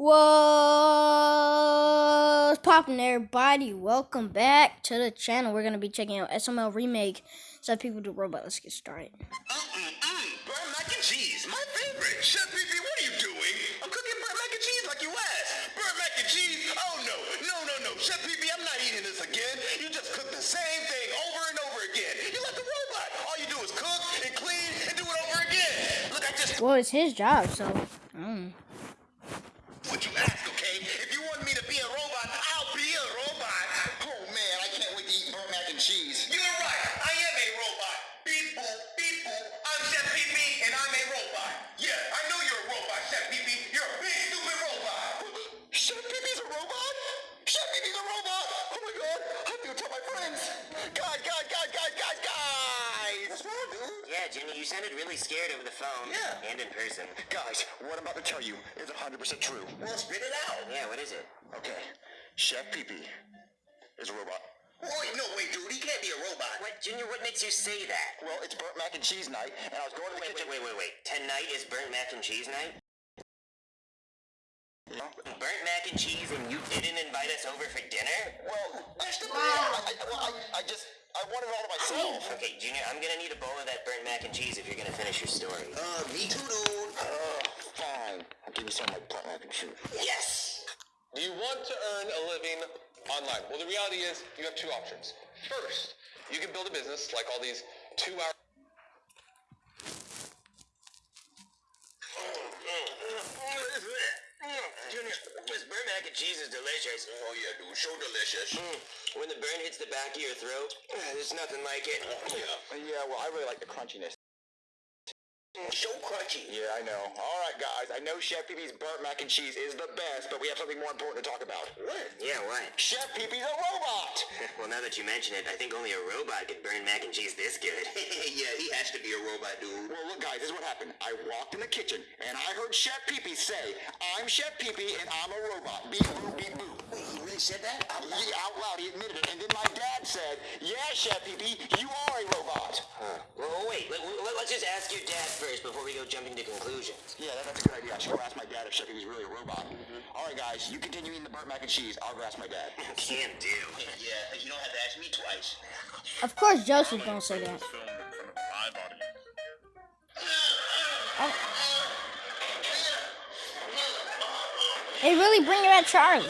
What's poppin', everybody? Welcome back to the channel. We're gonna be checking out SML Remake. So people do robot. Let's get started. Mm-mm-mm. Burnt mac and cheese, my favorite. Chef Pee what are you doing? I'm cooking burnt mac and cheese like you asked. Burnt mac and cheese? Oh no, no, no, no. Chef Pee I'm not eating this again. You just cook the same thing over and over again. You're like a robot. All you do is cook and clean and do it over again. Look, I just. Well, it's his job, so. Mm. What Chef Pee Pee's a robot? Oh my god, I have to tell my friends. Guys, guys, guys, guys, guys, guys. What's wrong, dude? Yeah, Jimmy, you sounded really scared over the phone. Yeah. And in person. Guys, what I'm about to tell you is 100% true. Well, spit it out. Yeah, what is it? Okay, Chef Pee Pee is a robot. Wait, no, wait, dude, he can't be a robot. What, Junior, what makes you say that? Well, it's burnt mac and cheese night, and I was going to the Wait, kitchen. wait, wait, wait, wait. Tonight is burnt mac and cheese night? Yeah. Burnt mac and cheese and you didn't invite us over for dinner? Well, that's the I, I, well, I, I just, I want it all to myself. Okay, Junior, I'm gonna need a bowl of that burnt mac and cheese if you're gonna finish your story. Uh, me too, dude. Uh, fine. I'll give you some of my burnt mac and cheese. Yes! Do you want to earn a living online? Well, the reality is you have two options. First, you can build a business like all these two-hour Junior, this burnt mac and cheese is delicious. Oh yeah, dude, so delicious. Mm. When the burn hits the back of your throat, there's nothing like it. Yeah. Yeah, well, I really like the crunchiness. So crunchy. Yeah, I know. All right, guys. I know Chef Pee Pee's burnt mac and cheese is the best, but we have something more important to talk about. What? Yeah, what? Chef Pee Pee's a robot. well, now that you mention it, I think only a robot could burn mac and cheese this good. yeah, he has to be a robot, dude. Well, look, guys, this is what happened. I walked in the kitchen, and I heard Chef Pee Pee say, I'm Chef Pee Pee, and I'm a robot. Beep, boop, beep, boop. Wait, he said that? Out loud? Yeah, out loud. He admitted it. And then my dad said, yeah, Chef Pee Pee, you are a robot. Huh. Well, wait. Let, let, let's just ask your dad first before we go jumping to conclusions. Yeah, that, that's a good idea. I should go ask my dad if Chef Pee Pee's really a robot. Mm-hmm. All right, guys, you continue eating the burnt mac and cheese. I'll go ask my dad. Can't do. Yeah, you don't have to ask me twice. Of course, Joseph gonna say that. Oh. They really bring it at Charlie.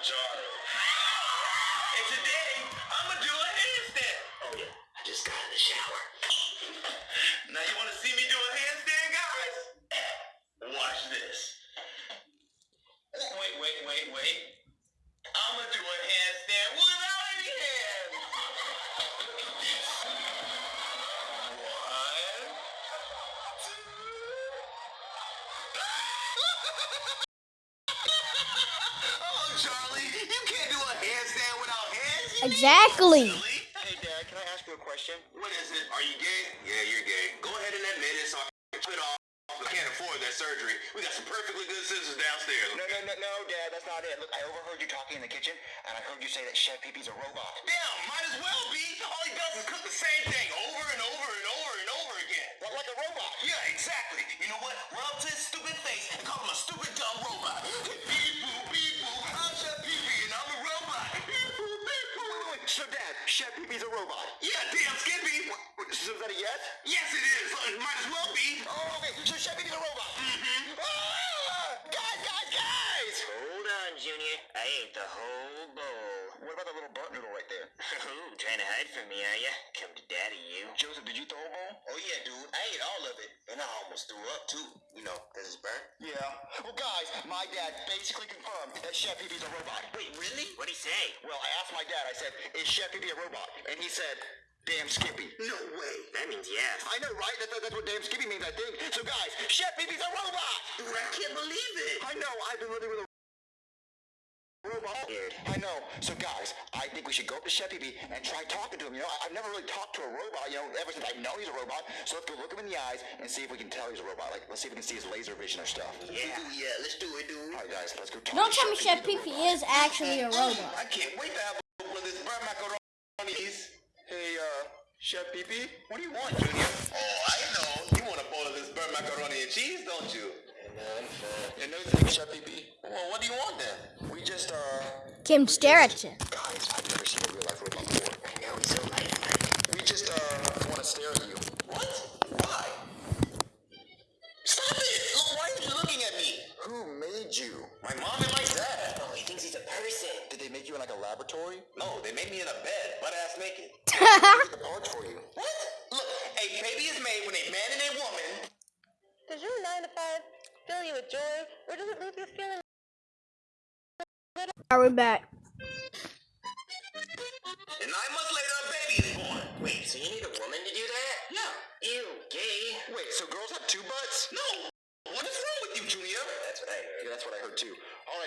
I'm And today, I'm gonna do a handstand. Oh, yeah. I just got in the shower. Now, you wanna see me do a handstand, guys? Watch this. Wait, wait, wait, wait. I'm gonna do a handstand without any hands. One, Oh, Exactly. Hey, Dad, can I ask you a question? What is it? Are you gay? Yeah, you're gay. Go ahead and admit it so I can chop it off. I can't afford that surgery. We got some perfectly good scissors downstairs. No, no, no, no, Dad, that's not it. Look, I overheard you talking in the kitchen, and I heard you say that Chef Pee Pee's a robot. Damn, might as well be. All he does is cook the same thing over and over and over and over again. What, like a robot? Yeah, exactly. You know what? Run up to his stupid face and call him a stupid dumb robot. Beep boop, beep So, Dad, Chef Pee Pee's a robot? Yeah, damn Skippy. So is that a yes? Yes, it is. Might as well be. Oh, okay. So Chef Pee Pee's a robot. Mm-hmm. Ah! Guys, guys, guys! Hold on, Junior. I ate the whole bowl. What about the little burnt noodle right there? Ooh, trying to hide from me, are ya? Come to daddy, you. Joseph, did you throw a bowl? Oh, yeah, dude. I ate all of it. And I almost threw up, too. You know, because it's burnt. Yeah. Well, guys, my dad basically confirmed that Chef Pee Pee's a robot. Wait, really? What'd he say? Well, I asked my dad, I said, is Chef Pee Pee a robot? And he said, damn Skippy. No way. That means yes. I know, right? That, that- that's what damn Skippy means, I think. So, guys, Chef Pee Pee's a robot! Dude, I can't believe it. I know, I've been living with a we should go up to Chef Pee Pee and try talking to him. You know, I- I've never really talked to a robot, you know, ever since I know he's a robot. So let's go look him in the eyes and see if we can tell he's a robot. Like, let's see if we can see his laser vision or stuff. Yeah. Yeah, let's do it, dude. All right, guys, let's go talk Don't to tell me Chef Pee Pee Pee is actually a robot. I can't wait to have a bowl of this burnt macaroni. Hey, uh, Chef Pee Pee, what do you want, Junior? Oh, I know. You want a bowl of this burnt macaroni and cheese, don't you? No, I'm fine. And no thanks, Chef PP. Well, what do you want then? We just, uh... Kim, stare at you. Guys, I've never seen a real life robot before. I know, he's so light. We just, uh, want to stare at you. What? Why? Stop it! Look, why are you looking at me? Who made you? My mom and my dad. Oh, he thinks he's a person. Did make you in like a laboratory? No, they made me in a bed, butt ass naked. That's the parts for you. What? Look, a baby is made when a man and a woman. Does your 9 to 5 fill you with joy, or does it leave you feeling Are we back? And nine months later, a baby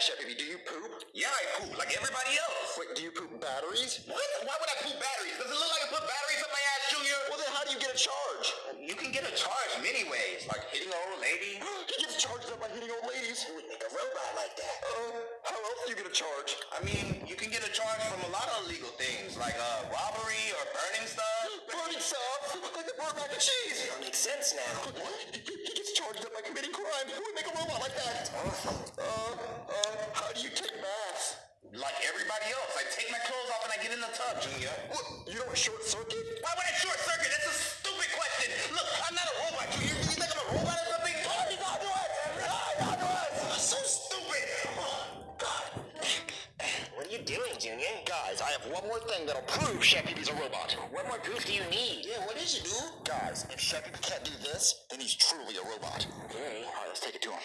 Chef Baby, do you poop? Yeah, I poop like everybody else. Wait, do you poop batteries? What? Why would I poop batteries? Does it look like I put batteries up my ass, Junior? Well, then how do you get a charge? You can get a charge many ways, like hitting an old lady. he gets charged up by hitting old ladies. Who would make a robot like that? Uh, how else do you get a charge? I mean, you can get a charge from a lot of illegal things, like uh, robbery or burning stuff. Burning stuff? Like the burnt mac and cheese. That makes sense now. What? He, he gets charged up by committing crime. Who would make a robot like that? Uh, uh, how do you take baths? Like everybody else. I take my clothes off and I get in the tub, Junior. What? You don't short circuit? Why would I short circuit? That's a stupid question. Look, I'm not a robot, Junior. Do you think I'm a robot or something? Oh, he's onto us! He's onto us! So stupid! Oh, God. What are you doing, Junior? Guys, I have one more thing that'll prove Chef Pee-Pee's a robot. What more proof do you need? Yeah, what is it, dude? Guys, if Chef Pee-Pee can't do this, then he's truly a robot. Okay. All right, let's take it to him.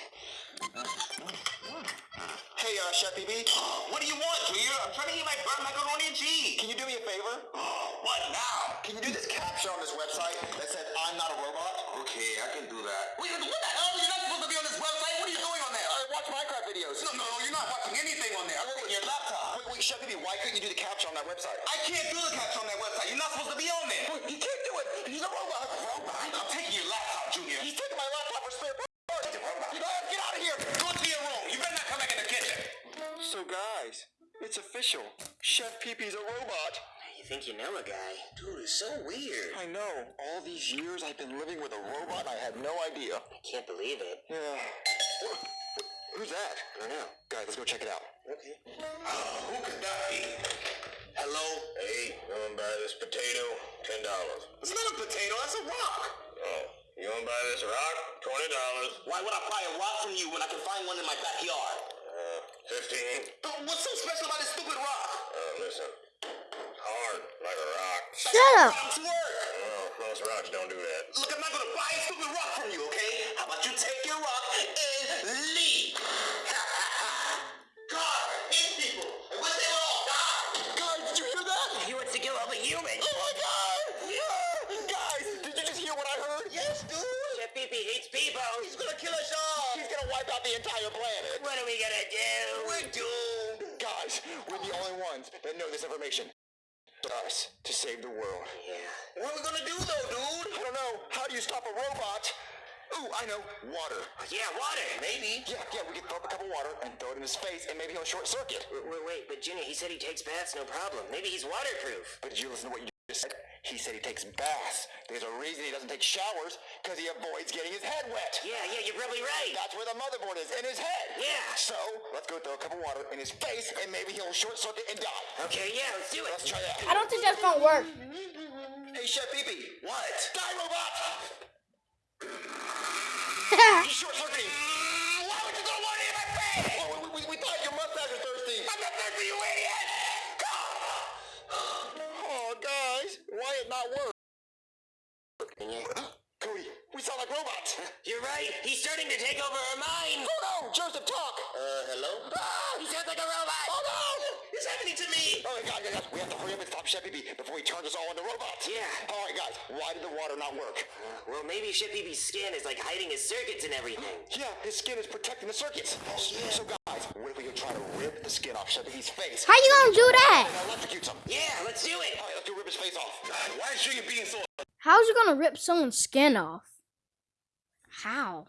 Hey, uh, Chef Pee-Pee. What do you want, Junior? I'm trying to eat my burnt macaroni and cheese. Can you do me a favor? What now? Can you do this captcha on this website that says I'm not a robot? Okay, I can do that. Wait, what the hell? You're not supposed to be on this website. What are you doing on there? I watch Minecraft videos. No, no, no, you're not watching anything on there. I work on your laptop. Wait, wait, Chef Pee-Pee, why couldn't you do the captcha on that website? I can't do the captcha on that website. You're not supposed to be on there. Wait, you can't do it. He's a robot. Robot? I'm taking your laptop, Junior. He's taking my laptop for spare parts. You guys, get out of here. Go into your room. You better not come back in the kitchen. So, guys, it's official. Chef Pee-Pee's a robot. You think you know a guy? Dude, it's so weird. I know. All these years I've been living with a robot I had no idea. I can't believe it. Yeah. Who's that? I don't know. Guys, let's go check it out. Okay. who could that be? Hello? Hey, you wanna buy this potato? Ten dollars. It's not a potato, that's a rock. Oh, you wanna buy this rock? Twenty dollars. Why would I buy a rock from you when I can find one in my backyard? Uh, fifteen. what's so special about this stupid rock? Uh, listen. Hard, like a rock. Shut up. Rocks work. Oh, most rocks don't do that. Look, I'm not gonna buy a stupid rock from you, okay? How about you take your rock and leave? God, hit people. I wish they would all die. Guys, did you hear that? He wants to kill all the humans. Oh my God! Yeah! Guys, did you just hear what I heard? Yes, dude. Chef Pee-Pee hates people. He's gonna kill us all. He's gonna wipe out the entire planet. Ones that know this information. Us to save the world. Yeah. What are we gonna do though, dude? I don't know. How do you stop a robot? Ooh, I know. Water. Yeah, water. Maybe. Yeah, yeah, we could throw up a cup of water and throw it in his face and maybe he'll short circuit. Wait, wait, wait, but Junior, he said he takes baths, no problem. Maybe he's waterproof. But did you listen to what you just said? He said he takes baths. There's a reason he doesn't take showers, because he avoids getting his head wet. Yeah, yeah, you're probably right. That's where the motherboard is, in his head. Yeah. So, let's go throw a cup of water in his face and maybe he'll short circuit and die. Okay, yeah, let's do it. Let's try that. I don't think that's gonna work. Hey, Chef Pee-Pee. What? Die, robot! He's short circuiting. Why would you throw water in my face? Oh, we, we, we thought your mustache was thirsty. I'm not thirsty, you idiot! Why it not work? Cody, we sound like robots. You're right. He's starting to take over our mind. Oh no, Joseph, talk. Uh, hello? Ah, He sounds like a robot. oh no! It's happening to me. Oh my God, guys, guys, we have to hurry up and stop Chef Pee-Pee before he turns us all into robots. Yeah. All right, guys, why did the water not work? Well, maybe Chef Pee-Pee's skin is like hiding his circuits and everything. Yeah, his skin is protecting the circuits. So guys, what if we could try to rip the skin off Chef Pee-Pee's face? How you gonna do that? And electrocute him. Yeah, let's do it. All right, let's go rip his face off. Why is Junior being so... How's you gonna rip someone's skin off? How?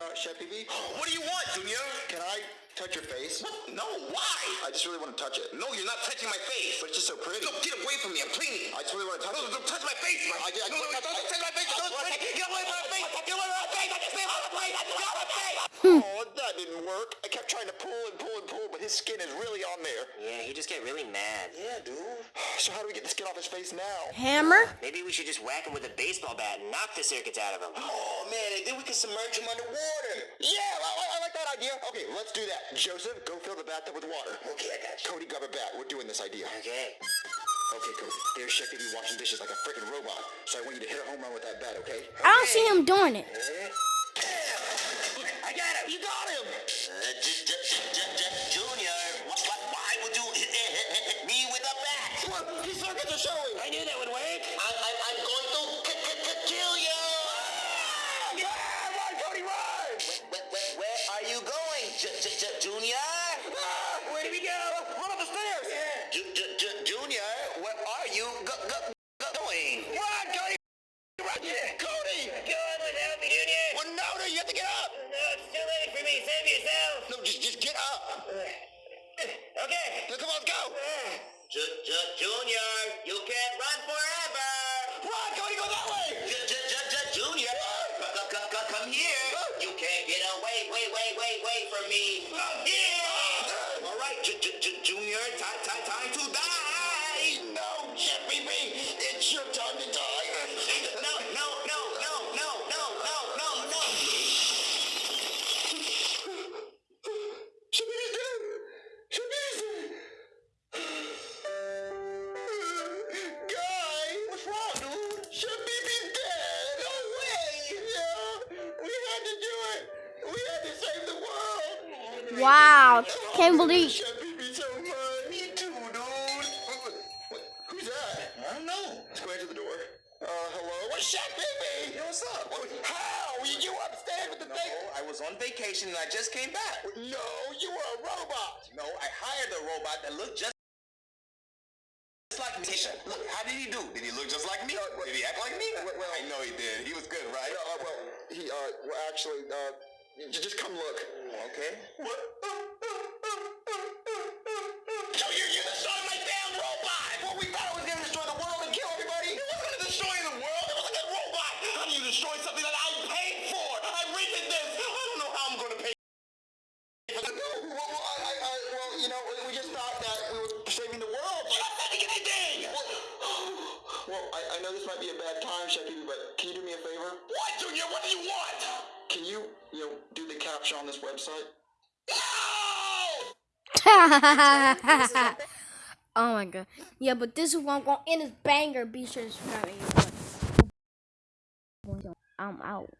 Uh, Chef Pee-Pee? What do you want, Junior? Can I touch your face? No, why? I just really want to touch it. No, you're not touching my face. But it's just so pretty. No, get away from me. I'm cleaning. I just really want to touch it. No, don't touch my face. I, I, I, no, no, don't touch my face. Don't, get away from my face. Get away from my face. I just say my face. oh, that didn't work. I kept trying to pull and pull and pull, but his skin is really on there. Yeah, he just get really mad. Yeah, dude. So how do we get the skin off his face now? Hammer? Maybe we should just whack him with a baseball bat and knock the circuits out of him. Oh man, and then we can submerge him underwater. Yeah, I, I- I like that idea. Okay, let's do that. Joseph, go fill the bathtub with water. Okay, I got you. Cody, grab a bat. We're doing this idea. Okay. Okay, Cody. There's Chef Baby washing dishes like a freaking robot. So I want you to hit a home run with that bat, okay? I don't see him doing it. I got him. You got him. Uh, j- j- j- j- j- Junior, what, what, why would you hit, hit, hit, hit me with a bat? Look, these circuits are showing. I knew that would work. I, I, I'm going to k- k- k- kill you. Yeah, run, Cody, run. Where, where, where are you going, J- J- J- Junior? Ah, where we go? Run up the stairs. J- J- J- Junior, where are you go- go- go- going? Run, Cody. Run. Cody. Go on without me, Junior. Well, no, no, you have to get up. No, it's too late for me. Save yourself. No, just, just get up. Okay. Come on, let's go. J- J- Junior, you can't run forever. Run, Cody, go that way. J- J- J- J- Junior, c- c- c- come here. You can't get away, wait, wait, wait, wait from me. Come here. All right, J- J- Junior, ti- ti- time thing? I don't know. Let's go into the door. Uh, hello. What's up? How you upstairs with the baby? I was on vacation and I just came back. No, you were a robot. No, I hired a robot that looked just like me. Look, how did he do? Did he look just like me? Did he act like me? Well, I know he did. He was good, right? Uh, well, he, uh, well, actually, uh, just come look. Okay. What? So you're, you're destroying my damn robot! Well, we thought it was gonna destroy the world and kill everybody! It wasn't gonna destroy the world! It was like a robot! How do you destroy something that I paid for? I rented this! I don't know how I'm gonna pay for this. No, well, I, I, well, you know, we- we just thought that we were saving the world. I, I know this might be a bad time, Chef Pee but can you do me a favor? What, Junior? What do you want? Can you, you know, do the captcha on this website? No! oh my god. Yeah, but this is what I'm going to end this banger. Be sure to subscribe. I'm out.